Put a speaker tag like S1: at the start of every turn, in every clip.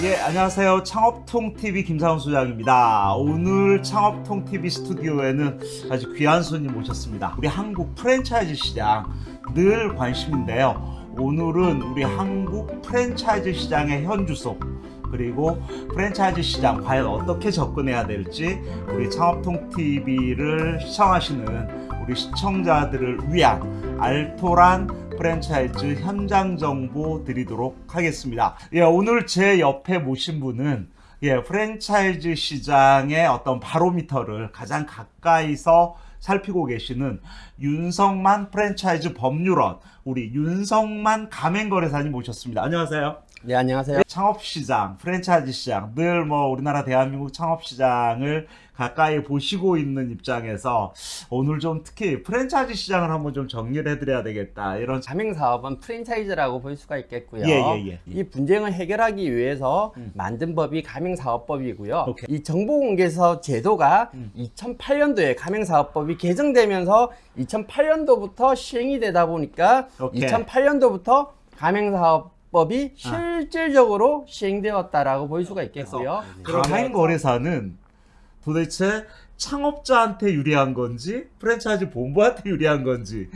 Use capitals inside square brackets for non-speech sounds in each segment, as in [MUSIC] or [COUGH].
S1: 예, 안녕하세요. 창업통TV 김상훈 소장입니다. 오늘 창업통TV 스튜디오에는 아주 귀한 손님 모셨습니다. 우리 한국 프랜차이즈 시장 늘 관심인데요. 오늘은 우리 한국 프랜차이즈 시장의 현주소 그리고 프랜차이즈 시장 과연 어떻게 접근해야 될지 우리 창업통TV를 시청하시는 우리 시청자들을 위한 알토란 프랜차이즈 현장 정보 드리도록 하겠습니다. 예, 오늘 제 옆에 모신 분은 예, 프랜차이즈 시장의 어떤 바로미터를 가장 가까이서 살피고 계시는 윤성만 프랜차이즈 법률원 우리 윤성만 가맹거래사님 모셨습니다. 안녕하세요.
S2: 네, 안녕하세요.
S1: 창업시장, 프랜차이즈 시장, 늘 뭐 우리나라 대한민국 창업시장을 가까이 보시고 있는 입장에서 오늘 좀 특히 프랜차이즈 시장을 한번 좀 정리를 해드려야 되겠다. 이런
S2: 가맹 사업은 프랜차이즈라고 볼 수가 있겠고요.
S1: 예, 예, 예.
S2: 이 분쟁을 해결하기 위해서
S1: 음.
S2: 만든 법이 가맹사업법이고요.
S1: 오케이.
S2: 이 정보공개서 제도가
S1: 음.
S2: 2008년도에 가맹사업법이 개정되면서 2008년도부터 시행이 되다 보니까
S1: 오케이.
S2: 2008년도부터 가맹사업 법이 실질적으로 시행되었다라고 볼 수가 있겠고요.
S1: 가맹거래사는 도대체 창업자한테 유리한 건지 프랜차이즈 본부한테 유리한 건지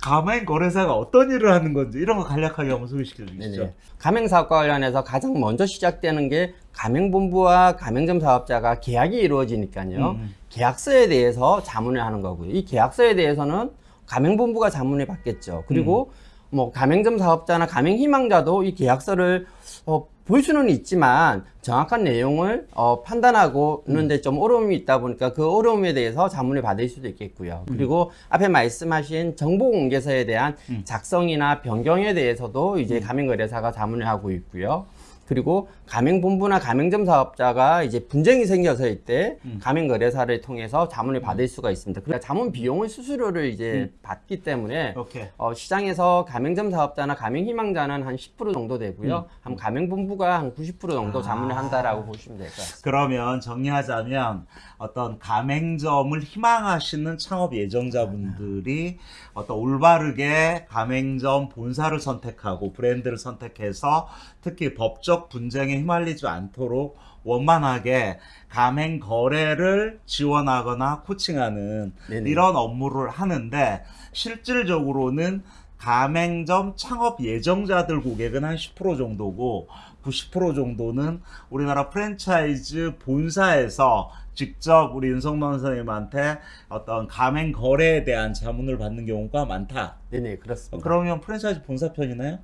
S1: 가맹 거래사가 어떤 일을 하는 건지 이런 거 간략하게 한번 소개시켜 주시죠.
S2: 네네. 가맹 사업과 관련해서 가장 먼저 시작되는 게 가맹 본부와 가맹점 사업자가 계약이 이루어지니까요.
S1: 음.
S2: 계약서에 대해서 자문을 하는 거고요. 이 계약서에 대해서는 가맹 본부가 자문을 받겠죠. 그리고
S1: 음.
S2: 뭐 가맹점 사업자나 가맹 희망자도 이 계약서를 어, 볼 수는 있지만 정확한 내용을 어, 판단하고는데 좀 어려움이 있다 보니까 그 어려움에 대해서 자문을 받을 수도 있겠고요. 그리고 앞에 말씀하신 정보공개서에 대한
S1: 음.
S2: 작성이나 변경에 대해서도 이제 가맹거래사가 자문을 하고 있고요. 그리고 가맹본부나 가맹점 사업자가 이제 분쟁이 생겨서일 때
S1: 음.
S2: 가맹거래사를 통해서 자문을 받을 수가 있습니다. 그러니까 자문 비용을 수수료를 이제
S1: 음.
S2: 받기 때문에. 어, 시장에서 가맹점 사업자나 가맹희망자는 한 10% 정도 되고요.
S1: 음.
S2: 한 가맹본부가 한 90% 정도
S1: 아.
S2: 자문을 한다라고 보시면 될 것 같습니다.
S1: 그러면 정리하자면 어떤 가맹점을 희망하시는 창업 예정자분들이 어떤 올바르게 가맹점 본사를 선택하고 브랜드를 선택해서 특히 법적 분쟁에 휘말리지 않도록 원만하게 가맹 거래를 지원하거나 코칭하는
S2: 네네.
S1: 이런 업무를 하는데 실질적으로는 가맹점 창업 예정자들 고객은 한 10% 정도고 90% 정도는 우리나라 프랜차이즈 본사에서 직접 우리 윤성만 선생님한테 어떤 가맹 거래에 대한 자문을 받는 경우가 많다.
S2: 네네 그렇습니다.
S1: 그러면 프랜차이즈 본사 편이나요?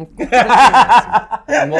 S2: 음, 꼭 그렇지는 않습니다. 뭐,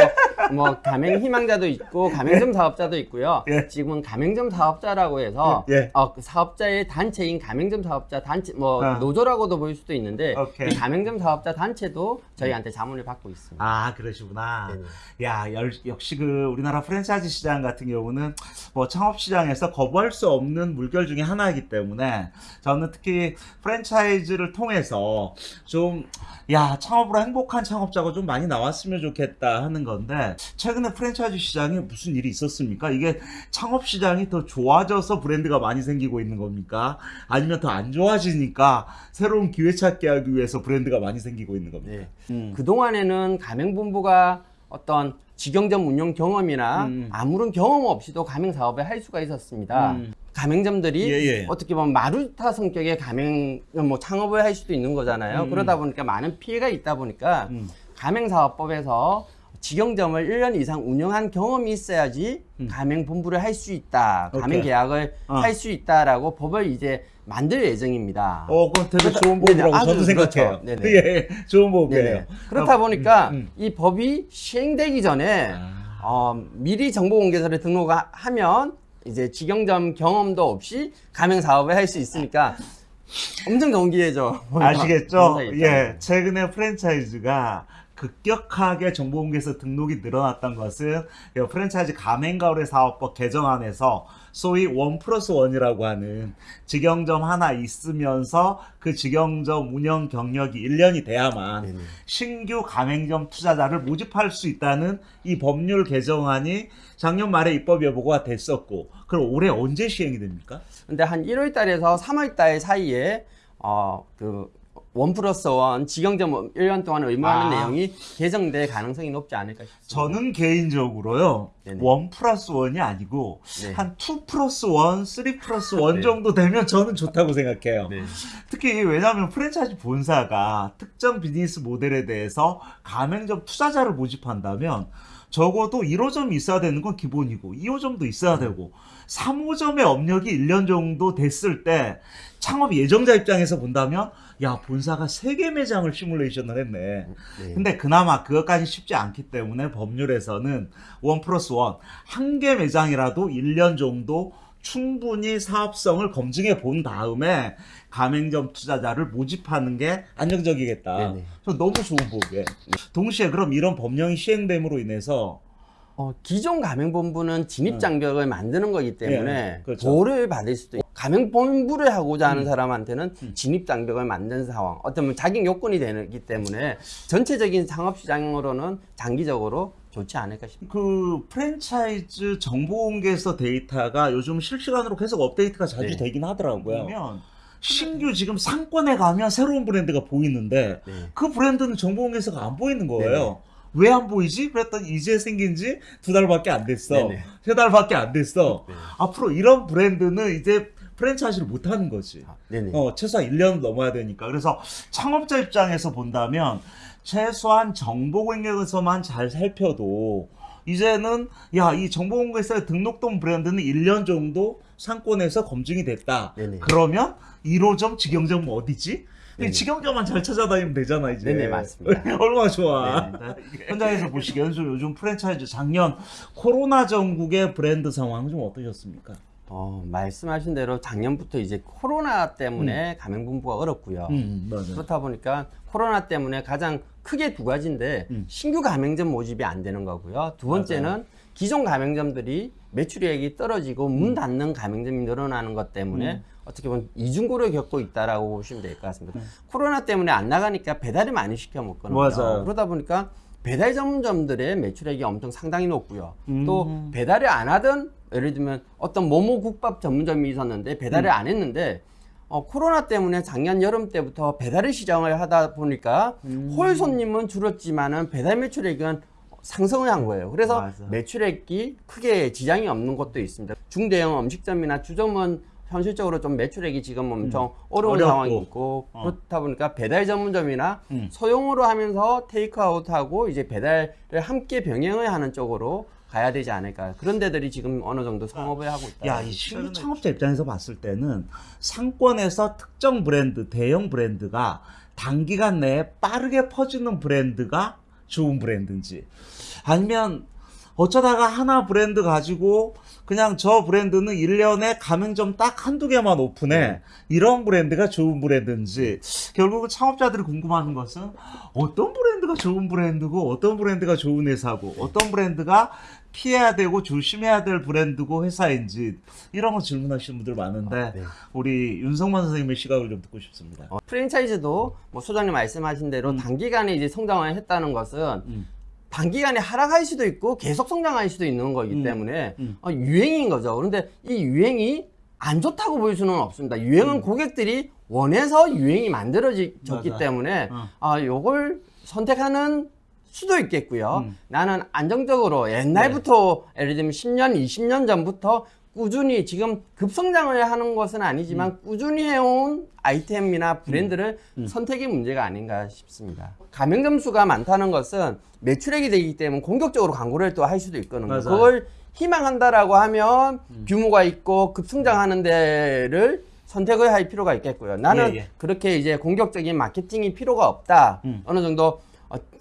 S2: 뭐 가맹 희망자도 있고 가맹점 사업자도 있고요.
S1: 예.
S2: 지금은 가맹점 사업자라고 해서
S1: 예.
S2: 어, 그 사업자의 단체인 가맹점 사업자 단체 뭐
S1: 아.
S2: 노조라고도 볼 수도 있는데.
S1: 이
S2: 가맹점 사업자 단체도 저희한테 자문을 받고 있습니다.
S1: 아 그러시구나.
S2: 네네.
S1: 야 열- 역시 그 우리나라 프랜차이즈 시장 같은 경우는 뭐 창업 시장에서 거부할 수 없는 물결 중에 하나이기 때문에 저는 특히 프랜차이즈를 통해서 좀 야 창업으로 행복한 창업자가 좀 많이 나왔으면 좋겠다 하는 건데 최근에 프랜차이즈 시장에 무슨 일이 있었습니까? 이게 창업 시장이 더 좋아져서 브랜드가 많이 생기고 있는 겁니까? 아니면 더 안 좋아지니까 새로운 기회 찾기 하기 위해서 브랜드가 많이 생기고 있는 겁니까?
S2: 네.
S1: 음.
S2: 그동안에는 가맹본부가 어떤 직영점 운영 경험이나
S1: 음.
S2: 아무런 경험 없이도 가맹 사업을 할 수가 있었습니다.
S1: 음.
S2: 가맹점들이
S1: 예, 예.
S2: 어떻게 보면 마루타 성격의 가맹 뭐 창업을 할 수도 있는 거잖아요.
S1: 음.
S2: 그러다 보니까 많은 피해가 있다 보니까
S1: 음.
S2: 가맹 사업법에서 직영점을 1년 이상 운영한 경험이 있어야지
S1: 음.
S2: 가맹 본부를 할 수 있다. 가맹
S1: 오케이.
S2: 계약을
S1: 어.
S2: 할수 있다라고 법을 이제 만들 예정입니다.
S1: 어, 그건 되게
S2: 그래서-
S1: 좋은
S2: 네네,
S1: 법이라고
S2: 아주
S1: 저도 생각해요.
S2: 그렇죠. 네네.
S1: 예, 좋은 법이에요.
S2: 네네. 그렇다
S1: 어,
S2: 보니까
S1: 음, 음.
S2: 이 법이 시행되기 전에
S1: 아,
S2: 어, 미리 정보공개서를 등록하면 이제 직영점 경험도 없이 가맹 사업을 할 수 있으니까 엄청 기회죠.
S1: 아시겠죠? 예. 최근에 프랜차이즈가 급격하게 정보공개서 등록이 늘어났던 것은 이 프랜차이즈 가맹거래 사업법 개정안에서 소위 원 플러스 원이라고 하는 직영점 하나 있으면서 그 직영점 운영 경력이 1년이 돼야만
S2: 네네.
S1: 신규 가맹점 투자자를 모집할 수 있다는 이 법률 개정안이 작년 말에 입법 여부가 됐었고 그럼 올해 언제 시행이 됩니까?
S2: 근데 한 1월 달에서 3월 달 사이에 어, 그 one plus one 직영점 1년 동안 의무하는
S1: 아.
S2: 내용이 개정될 가능성이 높지 않을까 싶습니다.
S1: 저는 개인적으로요. one plus one이 아니고
S2: 네.
S1: 한 two plus one, three plus one
S2: 네.
S1: 정도 되면 저는 좋다고 생각해요.
S2: 네.
S1: 특히 왜냐하면 프랜차이즈 본사가 특정 비즈니스 모델에 대해서 가맹점 투자자를 모집한다면 적어도 1호점이 있어야 되는 건 기본이고 2호점도 있어야
S2: 네.
S1: 되고 3호점의 업력이 1년 정도 됐을 때 창업 예정자 입장에서 본다면 야 본사가 3개 매장을 시뮬레이션을 했네.
S2: 네.
S1: 근데 그나마 그것까지 쉽지 않기 때문에 법률에서는 원 플러스 원 한 개 매장이라도 1년 정도 충분히 사업성을 검증해 본 다음에 가맹점 투자자를 모집하는 게 안정적이겠다. 저 너무 좋은 보게. 동시에 그럼 이런 법령이 시행됨으로 인해서
S2: 어, 기존 가맹본부는 진입장벽을 만드는 거기 때문에
S1: 예, 그렇죠.
S2: 보호를 받을 수도 있고 가맹본부를 하고자 하는
S1: 음.
S2: 사람한테는
S1: 음.
S2: 진입 장벽을 만든 상황 어떤 자격 요건이 되기 때문에 전체적인 상업시장으로는 장기적으로 좋지 않을까 싶습니다.
S1: 그 프랜차이즈 정보 공개서 데이터가 요즘 실시간으로 계속 업데이트가 자주
S2: 네.
S1: 되긴 하더라고요. 그러면 신규 지금 상권에 가면 새로운 브랜드가 보이는데
S2: 네.
S1: 그 브랜드는 정보 공개서가 안 보이는 거예요. 왜 안 보이지? 그랬더니 이제 생긴 지 두 달밖에 안 됐어.
S2: 네네.
S1: 세 달밖에 안 됐어.
S2: 네.
S1: 앞으로 이런 브랜드는 이제 프랜차이즈를 못 하는 거지.
S2: 아.
S1: 어, 최소한 1년 넘어야 되니까. 그래서 창업자 입장에서 본다면 최소한 정보 공개서만 잘 살펴도 이제는 야, 이 정보 공개서에 등록된 브랜드는 1년 정도 상권에서 검증이 됐다.
S2: 네네.
S1: 그러면 1호점 직영점 어디지?
S2: 네네.
S1: 직영점만 잘 찾아다니면 되잖아 이제.
S2: 네네, 맞습니다. [LAUGHS]
S1: 얼마나 좋아.
S2: 네네. [LAUGHS]
S1: 현장에서 보시기에는 좀 요즘 프랜차이즈 작년 코로나 전국의 브랜드 상황 좀 어떠셨습니까?
S2: 어, 말씀하신 대로 작년부터 이제 코로나 때문에 가맹본부가 어렵고요.
S1: 음, 맞아요.
S2: 그렇다 보니까 코로나 때문에 가장 크게 두 가지인데
S1: 음.
S2: 신규 가맹점 모집이 안 되는 거고요. 두 번째는 기존 가맹점들이 매출액이 떨어지고 문 닫는 가맹점이 늘어나는 것 때문에
S1: 음.
S2: 어떻게 보면 이중고를 겪고 있다라고 보시면 될 것 같습니다.
S1: 음.
S2: 코로나 때문에 안 나가니까 배달이 많이 시켜 먹거든요.
S1: 맞아요.
S2: 그러다 보니까 배달 전문점들의 매출액이 엄청 상당히 높고요.
S1: 음.
S2: 또 배달을 안 하던 예를 들면 어떤 모모 국밥 전문점이 있었는데 배달을
S1: 음.
S2: 안 했는데 어, 코로나 때문에 작년 여름 때부터 배달의 시장을 하다 보니까
S1: 음.
S2: 홀 손님은 줄었지만은 배달 매출액은 상승을 한 거예요. 그래서
S1: 맞아.
S2: 매출액이 크게 지장이 없는 곳도 있습니다. 중대형 음식점이나 주점은 현실적으로 좀 매출액이 지금 엄청 어려운
S1: 음. 어렵고.
S2: 상황이 있고
S1: 어.
S2: 그렇다 보니까 배달 전문점이나
S1: 음.
S2: 소형으로 하면서 테이크아웃하고 이제 배달을 함께 병행을 하는 쪽으로 가야 되지 않을까 그런 데들이 지금 어느 정도 성업을 하고 있다.
S1: 야, 이 신규 창업자 입장에서 봤을 때는 상권에서 특정 브랜드, 대형 브랜드가 단기간 내에 빠르게 퍼지는 브랜드가 좋은 브랜드인지 아니면 어쩌다가 하나 브랜드 가지고 그냥 저 브랜드는 1년에 가맹점 딱 한두 개만 오픈해.
S2: 네.
S1: 이런 브랜드가 좋은 브랜드인지. 결국은 창업자들이 궁금한 것은 어떤 브랜드가 좋은 브랜드고 어떤 브랜드가 좋은 회사고 어떤 브랜드가 피해야 되고 조심해야 될 브랜드고 회사인지 이런 거 질문하시는 분들 많은데
S2: 네.
S1: 우리 윤성만 선생님의 시각을 좀 듣고 싶습니다.
S2: 어, 프랜차이즈도 뭐 소장님 말씀하신 대로
S1: 음.
S2: 단기간에 이제 성장을 했다는 것은
S1: 음.
S2: 단기간에 하락할 수도 있고 계속 성장할 수도 있는 거기
S1: 음.
S2: 때문에
S1: 음.
S2: 어, 유행인 거죠. 그런데 이 유행이 안 좋다고 볼 수는 없습니다. 유행은
S1: 음.
S2: 고객들이 원해서 유행이 만들어졌기. 때문에
S1: 어.
S2: 아 요걸 선택하는 수도 있겠고요.
S1: 음.
S2: 나는 안정적으로 옛날부터 예를 들면 10년, 20년 전부터 꾸준히 지금 급성장을 하는 것은 아니지만 꾸준히 해온 아이템이나 브랜드를
S1: 음.
S2: 선택의 문제가 아닌가 싶습니다. 가맹점 수가 많다는 것은 매출액이 되기 때문에 공격적으로 광고를 또 할 수도 있거든요.
S1: 맞아요.
S2: 그걸 희망한다라고 하면 규모가 있고 급성장하는 데를 선택을 할 필요가 있겠고요. 나는
S1: 예, 예.
S2: 그렇게 이제 공격적인 마케팅이 필요가 없다.
S1: 음.
S2: 어느 정도 어,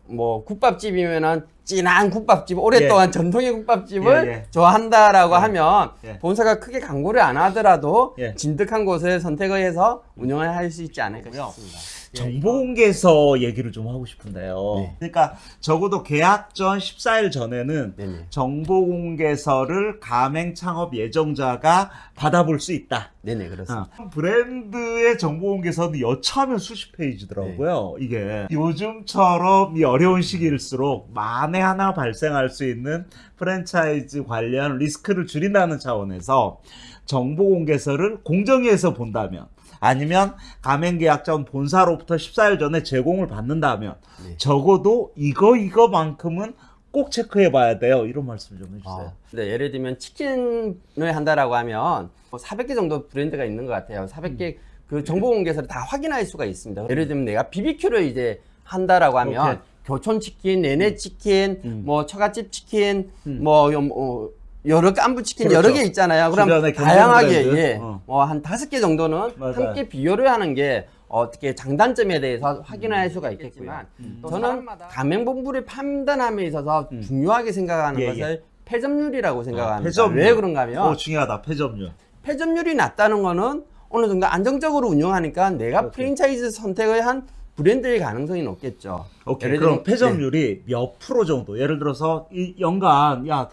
S2: 뭐 국밥집이면은 진한 국밥집 오랫동안 전통의 국밥집을
S1: 예, 예.
S2: 좋아한다라고
S1: 예.
S2: 하면
S1: 예.
S2: 본사가 크게 광고를 안 하더라도
S1: 예.
S2: 진득한 곳을 선택을 해서 운영을 할 수 있지 않을까 싶습니다.
S1: 정보 공개서 얘기를 좀 하고 싶은데요.
S2: 네.
S1: 그러니까 적어도 계약 전 14일 전에는
S2: 네네.
S1: 정보 공개서를 가맹 창업 예정자가 받아볼 수 있다.
S2: 네네 그렇습니다.
S1: 어. 브랜드의 정보 공개서는 여차하면 수십 페이지더라고요.
S2: 네.
S1: 이게 요즘처럼 이 어려운 시기일수록 만에 하나 발생할 수 있는 프랜차이즈 관련 리스크를 줄인다는 차원에서 정보 공개서를 공정위에서 본다면 아니면 가맹계약자원 본사로부터 14일 전에 제공을 받는다면
S2: 네.
S1: 적어도 이거 이거만큼은 꼭 체크해 봐야 돼요. 이런 말씀 좀 해주세요.
S2: 아, 네, 예를 들면 치킨을 한다라고 하면 400개 정도 브랜드가 있는 것 같아요. 400개
S1: 음.
S2: 그 정보 공개서를 다 확인할 수가 있습니다. 예를 들면 내가 BBQ를 이제 한다라고 하면
S1: 오케이. 음.
S2: 교촌 치킨, 내내 치킨,
S1: 음.
S2: 뭐 처갓집 치킨,
S1: 음.
S2: 뭐 요- 어, 여러 깐부 치킨
S1: 그렇죠.
S2: 여러 개 있잖아요. 그럼 다양하게. 예,
S1: 어.
S2: 뭐한 다섯 개 정도는
S1: 맞아요.
S2: 함께 비교를 하는 게 어떻게 장단점에 대해서 확인할 수가 있겠지만
S1: 음.
S2: 저는 가맹본부를 판단함에 있어서
S1: 음.
S2: 중요하게 생각하는
S1: 예,
S2: 것을 패점률이라고 생각합니다.
S1: 패점률.
S2: 왜 그런가 하면
S1: 어, 중요하다. 패점률.
S2: 패점률이 낮다는 거는 어느 정도 안정적으로 운영하니까 내가
S1: 오케이.
S2: 프랜차이즈 선택을 한 브랜드의 가능성이 높겠죠.
S1: 오케이.
S2: 예를
S1: 그럼
S2: 들면-
S1: 패점률이 몇 프로 정도? 예를 들어서 이 연간 야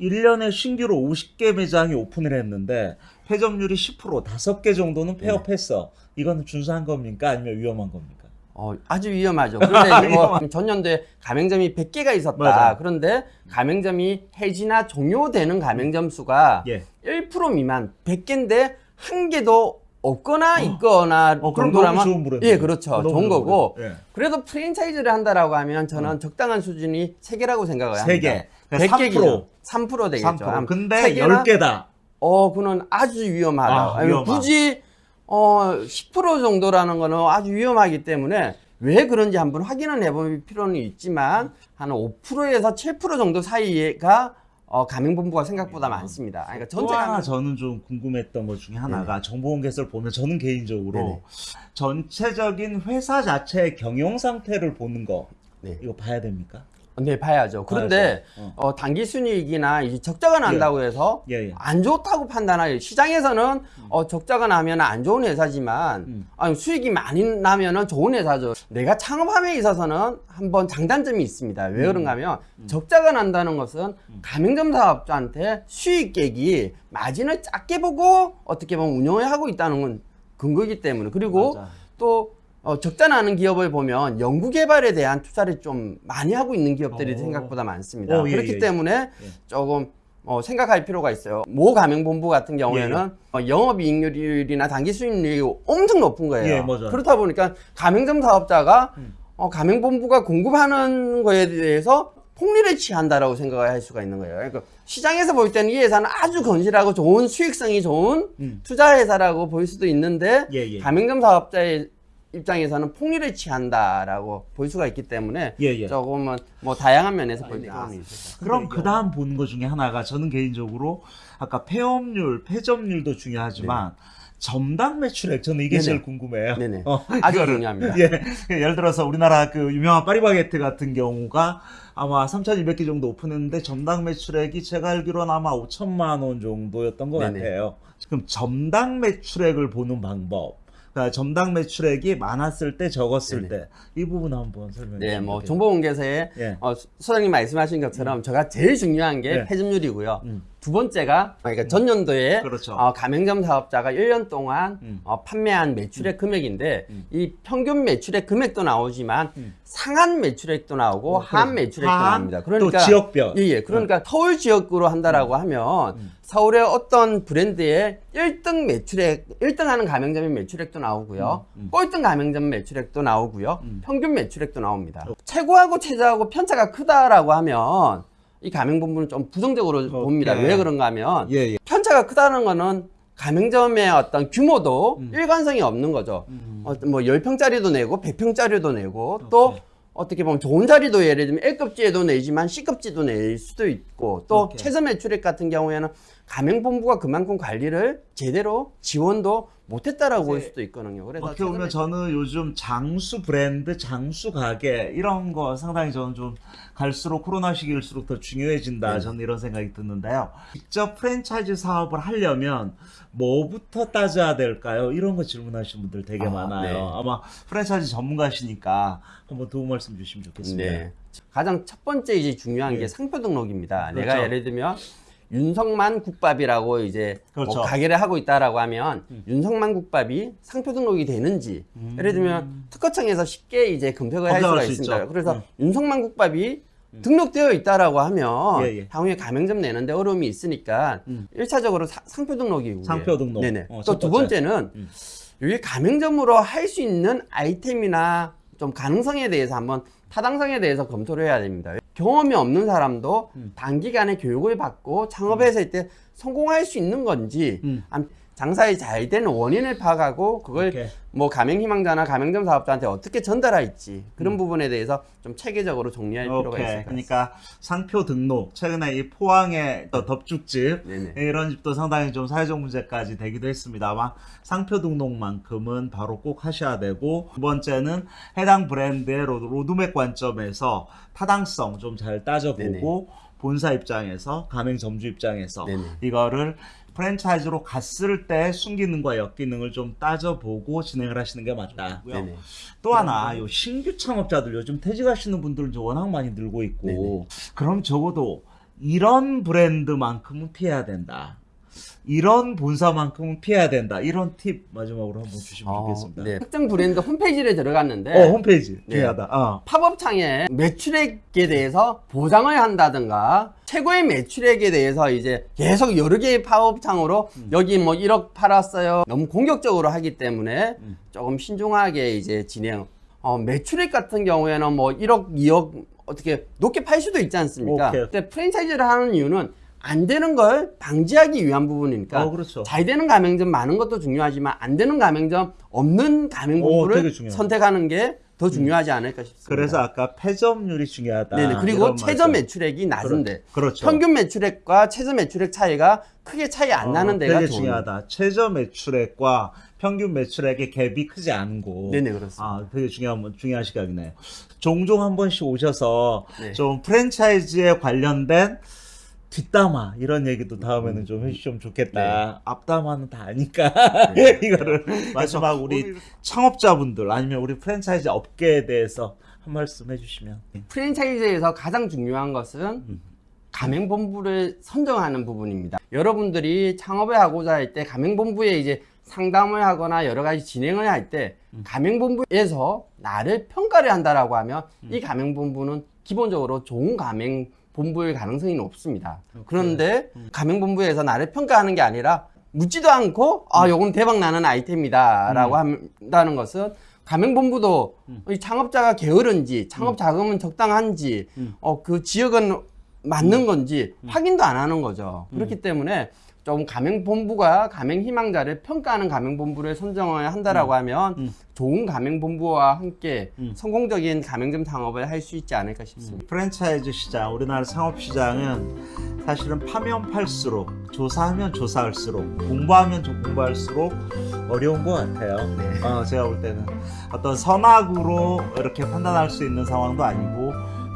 S1: 1년에 신규로 50개 매장이 오픈을 했는데 패점률이 10% 5개 정도는 폐업했어. 이거는 준수한 겁니까? 아니면 위험한 겁니까?
S2: 어, 아주 위험하죠. 그런데 [LAUGHS] 뭐 전년도에 가맹점이 100개가 있었다.
S1: 맞아요.
S2: 그런데 가맹점이 해지나 종료되는 가맹점 수가
S1: 예.
S2: 1% 미만 100개인데 한 개도 없거나 있거나
S1: 어,
S2: 정도라면. 예, 그렇죠. 좋은 거고.
S1: 예.
S2: 그래도 프랜차이즈를 한다라고 하면 저는 적당한 수준이 세개라고 생각을
S1: 세
S2: 합니다.
S1: 개. 그러니까
S2: 100개
S1: 3%.
S2: 기준. 3% 되겠죠.
S1: 3%.
S2: 한
S1: 근데
S2: 세 개나?
S1: 10개다.
S2: 어, 그는 아주 위험하다.
S1: 아,
S2: 아니,
S1: 위험하.
S2: 굳이 어, 10% 정도라는 거는 아주 위험하기 때문에 왜 그런지 한번 확인을 해볼 필요는 있지만 한 5%에서 7% 정도 사이가 어, 가맹본부가 생각보다 많습니다. 아니, 그러니까
S1: 또
S2: 전체
S1: 하나
S2: 가맹
S1: 저는 좀 궁금했던 것 중에 하나가 정보공개서를 보면 저는 개인적으로
S2: 네네.
S1: 전체적인 회사 자체의 경영 상태를 보는 거
S2: 네.
S1: 이거 봐야 됩니까?
S2: 네, 봐야죠. 그런데
S1: 봐야죠.
S2: 어, 단기 순이익이나 이제 적자가 난다고 해서
S1: 예, 예.
S2: 안 좋다고 판단하요. 시장에서는 어, 적자가 나면 안 좋은 회사지만
S1: 음.
S2: 아니, 수익이 많이 나면은 좋은 회사죠. 내가 창업함에 있어서는 한번 장단점이 있습니다. 왜 그런가 하면 적자가 난다는 것은 가맹점 사업자한테 수익액이 마진을 작게 보고 어떻게 보면 운영을 하고 있다는 건 근거이기 때문에 그리고
S1: 맞아.
S2: 또 어, 적자 나는 기업을 보면 연구개발에 대한 투자를 좀 많이 하고 있는 기업들이
S1: 오.
S2: 생각보다 많습니다.
S1: 오, 예,
S2: 그렇기
S1: 예, 예.
S2: 때문에
S1: 예.
S2: 조금 어, 생각할 필요가 있어요. 모 가맹본부 같은 경우에는
S1: 예,
S2: 어, 영업이익률이나 단기 수익률이 엄청 높은 거예요.
S1: 예.
S2: 그렇다 보니까 가맹점 사업자가
S1: 음.
S2: 어, 가맹본부가 공급하는 거에 대해서 폭리를 취한다라고 생각을 할 수가 있는 거예요. 그러니까 시장에서 볼 때는 이 회사는 아주 건실하고 좋은 수익성이 좋은
S1: 음.
S2: 투자 회사라고 볼 수도 있는데
S1: 예, 예.
S2: 가맹점 사업자의 입장에서는 폭리를 취한다라고 볼 수가 있기 때문에
S1: 예, 예.
S2: 조금은 뭐 다양한 면에서 볼 필요는 있어요.
S1: 그럼 그 다음 보는 것 중에 하나가 저는 개인적으로 아까 폐업률, 패점률도 중요하지만 점당 매출액 저는 이게
S2: 네네.
S1: 제일 궁금해요.
S2: 네네.
S1: 어,
S2: 아주. 중요합니다.
S1: 예. 예를 들어서 우리나라 그 유명한 파리바게트 같은 경우가 아마 3,200개 정도 오픈했는데 점당 매출액이 제가 알기로는 아마 5천만 원 정도였던 것
S2: 네네.
S1: 같아요. 그럼 점당 매출액을 보는 방법. 그러니까 점당 매출액이 많았을 때 적었을. 때 이 부분 한번 설명해
S2: 네,
S1: 주시면
S2: 뭐. 정보공개서에
S1: 예.
S2: 어, 수- 소장님 말씀하신 것처럼 제가 제일 중요한 게
S1: 네.
S2: 패점률이고요.
S1: 음.
S2: 두 번째가 그러니까 전년도에
S1: 그렇죠.
S2: 어, 가맹점 사업자가 1년 동안
S1: 음.
S2: 어, 판매한 매출액 금액인데
S1: 음.
S2: 이 평균 매출액 금액도 나오지만
S1: 음.
S2: 상한 매출액도 나오고
S1: 어,
S2: 하한
S1: 그래.
S2: 매출액도
S1: 하한,
S2: 나옵니다. 그러니까
S1: 또 지역별.
S2: 예, 예. 그러니까 서울 지역구로 한다라고 하면
S1: 음.
S2: 서울의 어떤 브랜드의 1등 매출액, 1등 하는 가맹점의 매출액도 나오고요.
S1: 음, 음.
S2: 꼴등 가맹점 매출액도 나오고요.
S1: 음.
S2: 평균 매출액도 나옵니다. 최고하고 최저하고 편차가 크다라고 하면 이 가맹본부는 좀 부정적으로 봅니다. 왜 그런가 하면
S1: 예, 예.
S2: 편차가 크다는 거는 가맹점의 어떤 규모도
S1: 음.
S2: 일관성이 없는 거죠.
S1: 음.
S2: 어, 뭐 10평짜리도 내고 100평짜리도 내고 또
S1: 오케이.
S2: 어떻게 보면 좋은 자리도 예를 들면 L급지에도 내지만 C급지도 낼 수도 있고 또
S1: 오케이.
S2: 최저 매출액 같은 경우에는 가맹본부가 그만큼 관리를 제대로 지원도 못했다라고 볼 수도 있거든요. 그래서
S1: 어떻게 보면 저는 요즘 장수 브랜드, 장수 가게 이런 거 상당히 저는 좀 갈수록 코로나 시기일수록 더 중요해진다.
S2: 네.
S1: 저는 이런 생각이 드는데요. 직접 프랜차이즈 사업을 하려면 뭐부터 따져야 될까요? 이런 거 질문하시는 분들 되게
S2: 아,
S1: 많아요.
S2: 네.
S1: 아마 프랜차이즈 전문가시니까 한번 도움 말씀 주시면 좋겠습니다.
S2: 네. 가장 첫 번째 이제 중요한
S1: 예.
S2: 게 상표 등록입니다.
S1: 그렇죠.
S2: 내가 예를 들면 윤석만 국밥이라고 이제
S1: 그렇죠.
S2: 뭐 가게를 하고 있다라고 하면 윤석만 국밥이 상표 등록이 되는지
S1: 음.
S2: 예를 들면 특허청에서 쉽게 이제 검색을 할 수가
S1: 수
S2: 있습니다.
S1: 있죠.
S2: 그래서
S1: 음.
S2: 윤석만 국밥이 등록되어 있다라고 하면
S1: 예, 예.
S2: 향후에 가맹점 내는데 어려움이 있으니까
S1: 음.
S2: 일차적으로 사- 상표 등록이고
S1: 상표 등록.
S2: 네네.
S1: 어,
S2: 또첫두
S1: 번째.
S2: 번째는
S1: 음.
S2: 이게 가맹점으로 할 수 있는 아이템이나 좀 가능성에 대해서 한번 타당성에 대해서 검토를 해야 됩니다. 경험이 없는 사람도
S1: 음.
S2: 단기간에 교육을 받고 창업했을 때 성공할 수 있는 건지
S1: 음.
S2: 암- 장사에 잘 되는 원인을 파악하고 그걸
S1: 오케이.
S2: 뭐 가맹 희망자나 가맹점 사업자한테 어떻게 전달할지 그런
S1: 음.
S2: 부분에 대해서 좀 체계적으로 정리할 필요가 있을 것
S1: 오케이. 그러니까 상표 등록 최근에 이 포항의 또 덮죽집
S2: 네네.
S1: 이런 집도 상당히 좀 사회적 문제까지 되기도 했습니다만 상표 등록만큼은 바로 꼭 하셔야 되고 두 번째는 해당 브랜드의 로- 로드맵 관점에서 타당성 좀 잘 따져보고 본사 입장에서 가맹점주 입장에서
S2: 네네.
S1: 이거를 프랜차이즈로 갔을 때 순기능과 역기능을 좀 따져보고 진행을 하시는 게 맞다.
S2: 네네.
S1: 또 하나 요 신규 창업자들 요즘 퇴직하시는 분들은 워낙 많이 늘고 있고
S2: 네네.
S1: 그럼 적어도 이런 브랜드만큼은 피해야 된다. 이런 본사만큼은 피해야 된다. 이런 팁 마지막으로 한번 주시면
S2: 어,
S1: 좋겠습니다.
S2: 네. 특정 브랜드 홈페이지를 들어갔는데
S1: 어 홈페이지
S2: 네.
S1: 중요하다. 어.
S2: 팝업 창에 매출액에 대해서 보장을 한다든가 최고의 매출액에 대해서 이제 계속 여러 개의 팝업 창으로 여기 뭐 1억 팔았어요. 너무 공격적으로 하기 때문에
S1: 음.
S2: 조금 신중하게 이제 진행. 어, 매출액 같은 경우에는 뭐 1억, 2억 어떻게 높게 팔 수도 있지 않습니까?
S1: 오케이.
S2: 근데 프랜차이즈를 하는 이유는 안 되는 걸 방지하기 위한 부분이니까
S1: 어 그렇죠.
S2: 잘 되는 가맹점 많은 것도 중요하지만 안 되는 가맹점 없는
S1: 오,
S2: 가맹본부를
S1: 되게 중요하다.
S2: 선택하는 게 더 중요하지 않을까 싶습니다.
S1: 그래서 아까 패점률이 중요하다.
S2: 네네. 그리고 최저. 매출액이 낮은데
S1: 그렇죠.
S2: 평균 매출액과 최저 매출액 차이가 크게 차이 안 나는
S1: 어,
S2: 데가
S1: 되게. 중요하다. 최저 매출액과 평균 매출액의 갭이 크지 않은 곳.
S2: 네네 그렇습니다.
S1: 아, 되게 중요한 중요한 시각이네요. 종종 한 번씩 오셔서
S2: 네.
S1: 좀 프랜차이즈에 관련된 뒷담화 이런 얘기도 다음에는 좀 해주시면 좋겠다.
S2: 네.
S1: 앞담화는 다 아니까
S2: 네. [LAUGHS]
S1: 이거를 마지막 우리 창업자분들 아니면 우리 프랜차이즈 업계에 대해서 한 말씀 해주시면.
S2: 프랜차이즈에서 가장 중요한 것은
S1: 음.
S2: 가맹본부를 선정하는 부분입니다. 여러분들이 창업을 하고자 할 때 가맹본부에 이제 상담을 하거나 여러 가지 진행을 할때
S1: 음.
S2: 가맹본부에서 나를 평가를 한다라고 하면
S1: 음.
S2: 이 가맹본부는 기본적으로 좋은 가맹 본부일 가능성이 높습니다. 그런데
S1: 음.
S2: 가맹본부에서 나를 평가하는 게 아니라 묻지도 않고 아
S1: 음.
S2: 요건 대박 나는 아이템이다 라고 한다는 것은 가맹본부도 이 창업자가 게으른지 창업 자금은 적당한지
S1: 음.
S2: 어, 그 지역은 맞는 건지 확인도 안 하는 거죠. 그렇기 때문에 좀 가맹본부가 가맹희망자를 평가하는 가맹본부를 선정을 한다라고 하면
S1: 음.
S2: 좋은 가맹본부와 함께
S1: 음.
S2: 성공적인 가맹점 창업을 할 수 있지 않을까 싶습니다.
S1: 프랜차이즈 시장, 우리나라 창업 시장은 사실은 파면 팔수록 조사하면 조사할수록 공부하면 좀 공부할수록 어려운 것 같아요.
S2: 네.
S1: 어, 제가 볼 때는 어떤 선악으로 이렇게 판단할 수 있는 상황도 아니고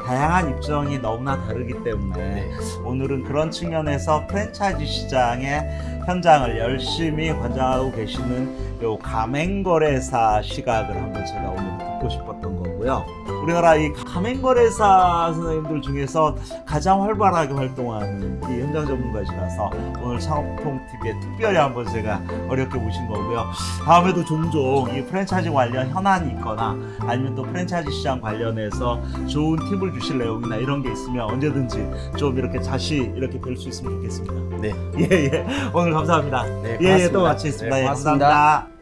S1: 다양한 입장이 너무나 다르기 때문에
S2: 네.
S1: 오늘은 그런 측면에서 프랜차이즈 시장의 현장을 열심히 관장하고 계시는 요 가맹거래사 시각을 한번 제가 오늘 듣고 싶었던 거고요. 우리나라 이 가맹거래사 선생님들 중에서 가장 활발하게 활동하는 이 현장 전문가시라서 오늘 창업통TV에 특별히 한번 제가 어렵게 모신 거고요. 다음에도 종종 이 프랜차이즈 관련 현안이 있거나 아니면 또 프랜차이즈 시장 관련해서 좋은 팁을 주실 내용이나 이런 게 있으면 언제든지 좀 이렇게 다시 이렇게 뵐 수 있으면 좋겠습니다.
S2: 네.
S1: 예, 예. 오늘 감사합니다.
S2: 네,
S1: 예, 예, 또
S2: 고맙습니다.
S1: 마치겠습니다.
S2: 네,
S1: 예,
S2: 고맙습니다.
S1: 감사합니다.